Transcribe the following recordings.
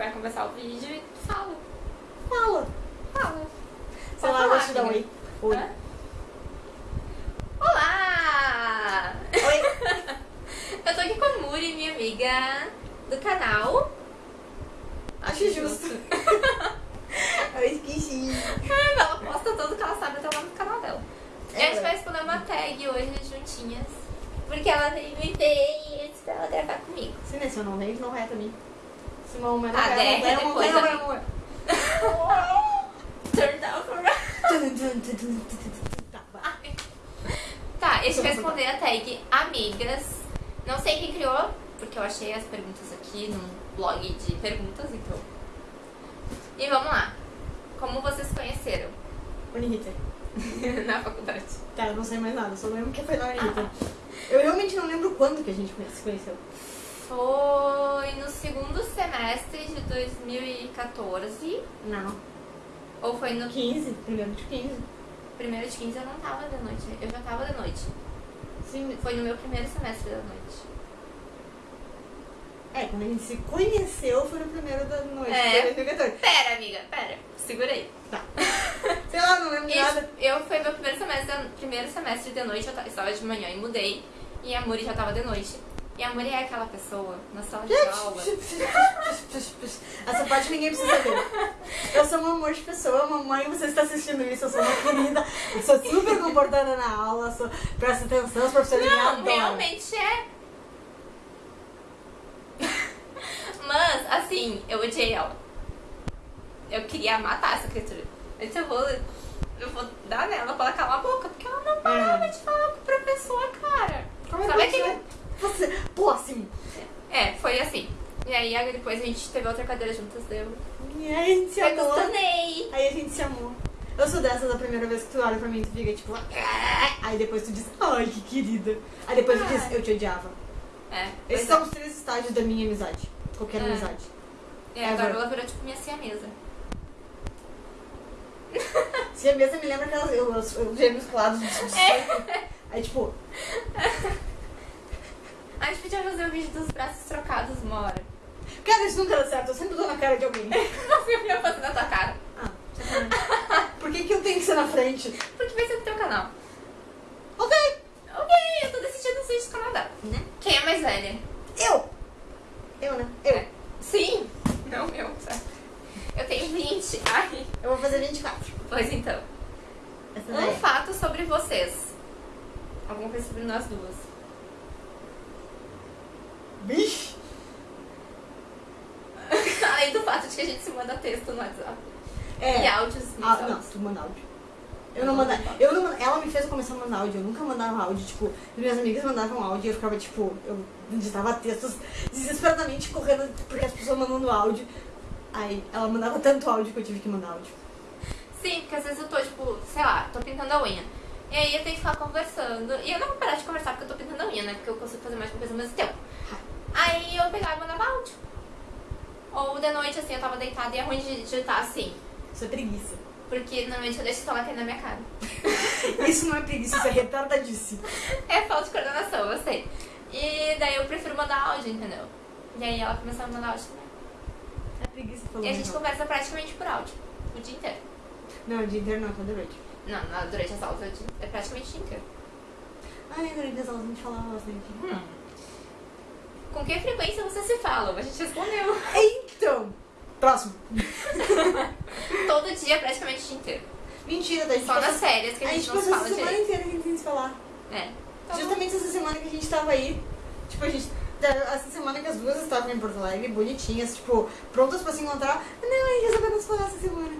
vai começar o vídeo e fala. Fala. Fala. Sei lá, eu vou te dar um oi. Oi. Hã? Olá! Oi. Eu tô aqui com a Muri, minha amiga do canal. Acho justo. Eu esqueci. Ela posta tudo que ela sabe até o nome do canal dela. E a gente É. vai responder uma tag hoje juntinhas. Porque ela veio me ver e disse pra ela gravar comigo. Se se eu não vejo, não é também. Mas Ah, não é, não é, não é, não é, é. Turn down for Tá, vai. Tá, eu responder a tag Amigas. Não sei quem criou, porque eu achei as perguntas aqui num blog de perguntas, então. E vamos lá. Como vocês se conheceram? Uniriter. Na faculdade. Tá, eu não sei mais nada, só lembro que foi na Uniriter. Eu realmente não lembro quando que a gente se conheceu. Foi no segundo semestre de 2014. Não. Ou foi no 15, primeiro de 15. primeiro de 15 eu não tava de noite. Eu já tava de noite. Sim. Foi no meu primeiro semestre da noite. É, quando a gente se conheceu foi no primeiro da noite, É. foi 2014. Pera, amiga, pera. Segura aí. Tá. Sei lá, não lembro Isso, nada. eu foi meu primeiro semestre, da- primeiro semestre de noite, eu ta- estava de manhã e mudei. E a Muri já tava de noite. E a Muri é aquela pessoa na sala de aula. Essa parte ninguém precisa ver. Eu sou um amor de pessoa, mamãe, você está assistindo isso, eu sou uma querida, eu sou super comportada na aula, sou, presta atenção, os professores Não, realmente é. Mas, assim, eu odiei ela. Eu queria matar essa criatura. Disse, eu vou, eu vou dar nela pra ela calar a boca, porque ela não parava de falar com o professor, cara. Como é Sabe que aquele... você, você, próximo. É, foi assim. E depois a gente teve outra cadeira juntas, deu. E aí a gente se Eu amou. acostumei. Aí a gente se amou. Eu sou dessas, a primeira vez que tu olha pra mim, tu fica tipo... "Ah". Aí depois tu diz, ai, que querida. Aí depois tu diz, Ai. eu te odiava. É, Esses pois são os três estágios da minha amizade. Qualquer É. amizade. é. E agora Ever. ela virou tipo minha siamesa. Se a mesa me lembra aquelas eu, os, os gêmeos colados de É. Aí tipo, A gente podia fazer o vídeo dos braços trocados uma hora. Cara, isso nunca dá certo, eu sempre dou na cara de alguém. Você ia fazer na tua cara. Ah. Por que, que eu tenho que ser na frente? Porque vai ser do teu canal. Ok. Ok, eu tô decidindo ser do canal dela. Né? Quem é mais velha? Eu. Eu, né? Eu. É. Sim. Não eu, certo? Eu tenho 20. Ai. Eu vou fazer 24. Pois então. Essa Um daí. fato sobre vocês. Alguma coisa sobre nós duas. Bicho. De que a gente se manda texto no WhatsApp. É. E áudios nos Ah, não, tu manda áudio. Eu não mandava. Eu não, manda- ela me fez começar a mandar áudio. Eu nunca mandava áudio. Tipo, minhas amigas mandavam áudio e eu ficava, tipo, eu digitava textos desesperadamente correndo porque as pessoas mandando áudio. Aí ela mandava tanto áudio que eu tive que mandar áudio. Sim, porque às vezes eu tô, tipo, sei lá, tô pintando a unha. E aí eu tenho que ficar conversando. E eu não vou parar de conversar porque eu tô pintando a unha, né? Porque eu consigo fazer mais coisa ao mesmo tempo. Aí eu pegava e mandava áudio. De noite, assim, eu tava deitada e é ruim de digitar assim. Isso é preguiça. Porque normalmente eu deixo o celular cair na minha cara. Isso não é preguiça, isso é retardadice. É falta de coordenação, eu sei. E daí eu prefiro mandar áudio, entendeu? E aí ela começou a mandar áudio também. É preguiça falando. E a gente real. conversa praticamente por áudio. O dia inteiro. Não, de inteiro não, toda noite. Não, não, durante as aulas é praticamente o dia inteiro. Ai, durante as aulas a gente falava bastante. Hum. Com que frequência você se fala? A gente respondeu. Então, próximo. Todo dia, praticamente o dia inteiro. Mentira, daí a gente Só nas passou- férias que a gente, não se passou fala essa semana direito. inteira que a gente tem que se falar. É. Tá bom. Justamente essa semana que a gente tava aí, tipo, a gente. Essa semana que as duas estavam em Porto Alegre, bonitinhas, tipo, prontas pra se encontrar. Não, aí resolvemos falar essa semana.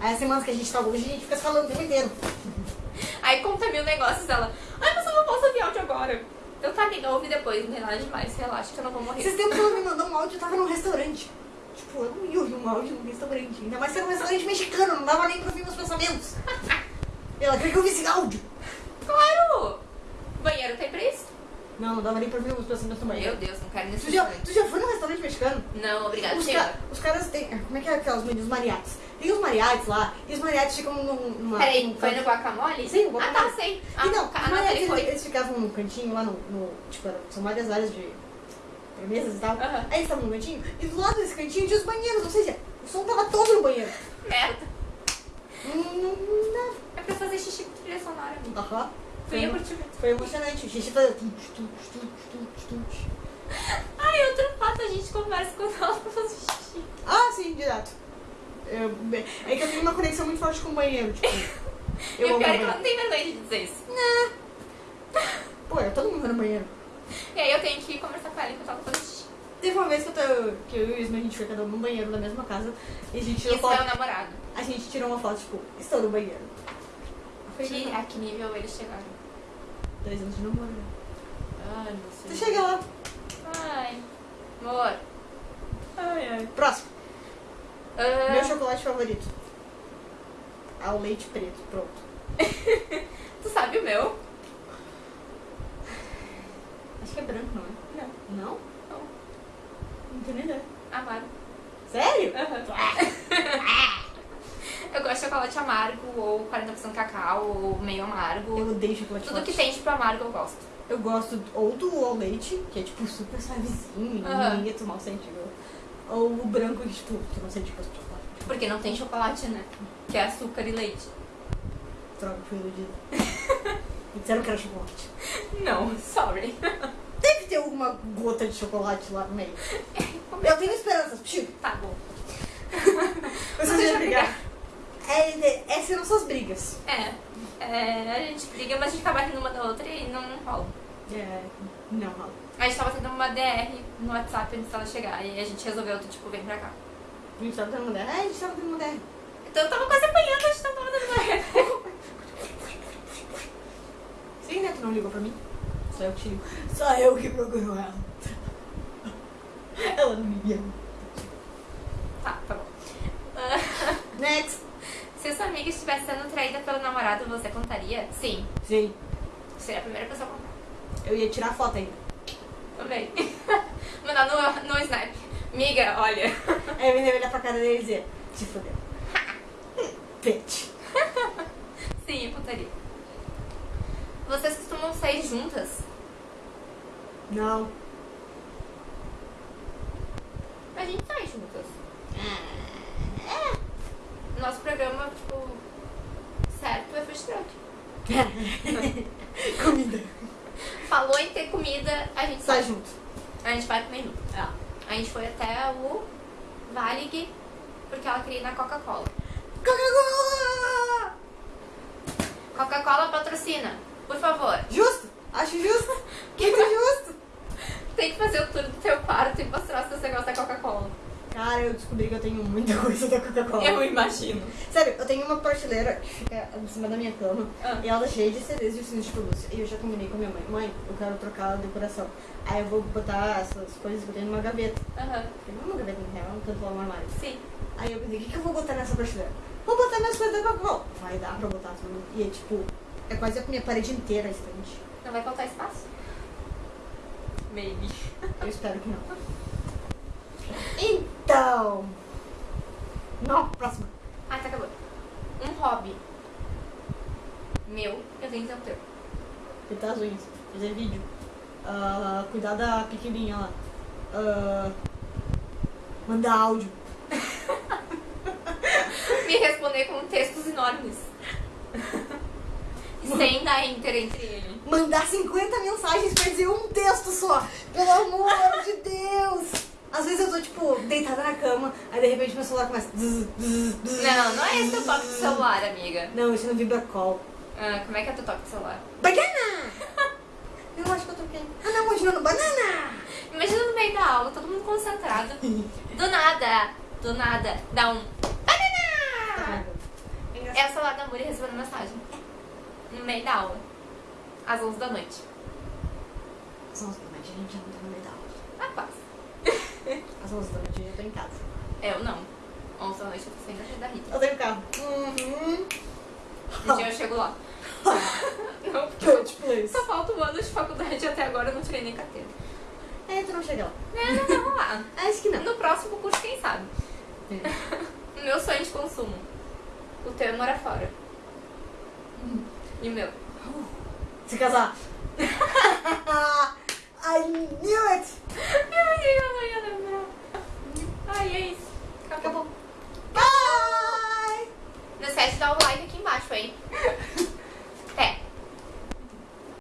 Aí as semanas que a gente tá hoje, a gente fica se falando o tempo inteiro. Aí conta mil negócios dela. Ai, mas eu não posso ouvir áudio agora. Então tá, amiga, ouve depois, não tem nada demais. Relaxa que eu não vou morrer. Esses tempos ela me mandou um áudio, eu tava num restaurante. Tipo, eu não ia ouvir um áudio num restaurante. Ainda mais se era um restaurante mexicano, não dava nem pra ouvir meus pensamentos. Ela queria que eu ouvisse áudio. Claro! Banheiro tem pra isso? Não, não dava nem pra ouvir meus pensamentos no Meu banheiro. Deus, não quero nesse Tu já, tu já foi num restaurante mexicano? Não, obrigada, Os, ca- os caras têm. Como é que é aquelas menus mariates? Tem os mariates lá, e os mariates ficam num- numa. Peraí, num foi canto- no guacamole? Sim, o Ah, guacamole. tá, sei. Ah, e não, a os mariates eles, eles ficavam num cantinho lá no. no- tipo, são várias áreas de. Pra mesas e tal. Aham. Aí eles estavam no cantinho, e do lado desse cantinho tinha os banheiros, ou seja, o som tava todo no banheiro. Merda. Hum, não. É pra fazer xixi com trilha sonora. Aham. Fui Foi, eu muito. foi emocionante. O xixi tum. Ai, outro fato, a gente conversa com ela pra fazer xixi. Ah, sim, direto. Eu- é que eu tenho uma conexão muito forte com o banheiro, tipo. e o amo pior é que ela não tem vergonha de dizer isso. Pô, eu todo mundo no banheiro. E aí eu tenho que conversar com ela enquanto ela faz xixi. Teve uma vez que eu, que eu e o Isma, a gente foi cada um no banheiro da mesma casa e a gente tirou Isso é o foto. namorado. A gente tirou uma foto, tipo, estou no banheiro. Foi Que, a que nível eles chegaram? Dois anos de namoro. né? Ai, meu Você chega lá. Ai, amor. Ai, ai. Próximo. Ah, Meu chocolate favorito. Ao leite preto. Pronto. tu sabe o meu? Acho que é branco, não é? Não. Não? Não. Não tenho nem ideia. Amargo. Sério? Eu gosto de chocolate amargo, ou 40% cacau, ou meio amargo. Eu odeio chocolate Tudo que tem tipo amargo eu gosto. Eu gosto ou do ao leite, que é tipo super suavezinho, Aham. ninguém tu mal sente. viu? Ou o branco, que tipo, gosto de chocolate. Porque não tem chocolate, né? Que é açúcar e leite. Droga, fui iludida. Me disseram que era chocolate. Não, sorry. Ter alguma gota de chocolate lá no meio. Eu tenho esperanças, Chico. Tá bom. Vocês Deixa vão eu brigar. É, essas são suas brigas. É, é, a gente briga, mas a gente acaba rindo uma da outra e não rola. É, não rola. A gente tava tendo uma DR no WhatsApp antes dela chegar e a gente resolveu, tipo, vem pra cá. A gente tava tendo uma DR. É, a gente tava tendo uma DR. Então eu tava quase apanhando, a gente tava dando uma Sim, né? Tu não ligou pra mim? Só eu que te ligo. Só eu que procuro ela. Ela não me ama. Tá, tá bom. Ah, Next. se sua amiga estivesse sendo traída pelo namorado, você contaria? Sim. Sim. Seria a primeira pessoa a contar. Eu ia tirar foto ainda. Também. Mandar no, no Snap. Miga, olha. Aí eu ia olhar pra cara dele e dizer, se fodeu. Bitch. Sim, eu contaria. Vocês costumam sair juntas? Não. A gente sai juntas. É. Nosso programa, tipo, certo é food truck. Comida. Falou em ter comida, a gente Sai sai. junto. A gente vai comer junto. Ah. A gente foi até o Varig, porque ela queria ir na Coca-Cola. Coca-Cola! Coca-Cola patrocina, por favor. Justo. Acho justo. Muito justo. Tem que fazer o tour do teu quarto e mostrar se você gosta da Coca-Cola. Cara, eu descobri que eu tenho muita coisa da Coca-Cola. Eu imagino. Sério, eu tenho uma prateleira que fica em cima da minha cama Ah. e ela é cheia de CDs e ursinhos de pelúcia. E eu já combinei com a minha mãe, mãe, eu quero trocar a decoração. Aí eu vou botar essas coisas que eu tenho numa gaveta. Aham. Porque não é uma gaveta na real, um canto lá no armário. Sim. Aí eu pensei, o que, que eu vou botar nessa prateleira? Vou botar minhas coisas da Coca-Cola. Vai dar pra botar tudo. E é tipo, é quase a minha parede inteira a estante. Não vai faltar espaço? Maybe. Eu espero que não. Então. Não, próxima. Ah, tá acabou. Um hobby. Meu, eu tenho que ter o teu. Pintar as unhas, fazer vídeo. Ah, cuidar da pequenininha lá. Ah, mandar áudio. Me responder com textos enormes. Sem dar enter entre ele. Mandar 50 mensagens pra dizer um texto só. Pelo amor de Deus. Às vezes eu tô, tipo, deitada na cama, aí de repente meu celular começa. Não, não é esse teu toque de celular, amiga. Não, isso não vibra call. Ah, como é que é teu toque de celular? Banana! Eu acho que eu toquei. Ah, não, continuando. Banana! Imagina no meio da aula, todo mundo concentrado. Do nada, do nada, dá um. Banana! É o celular da Muri recebendo mensagem. No meio da aula. Às 11 da noite. Às 11 da noite a gente já não tá no meio da aula. Às 11 da noite eu já tô em casa. Eu não. 11 da noite eu tô saindo da Rita. Eu tenho carro. Uhum. Um dia eu chego lá. Não, porque Coach, please. só falta um ano de faculdade e até agora eu não tirei nem carteira. É, tu não chega lá. É, não vai rolar. Acho que não. No próximo curso, quem sabe? O meu sonho de consumo. O teu é morar fora. E o meu? Se casar. I knew it! Eu que eu não ia lembrar. Ai, é isso. Acabou. Bye! Não esquece de dar o like aqui embaixo, hein?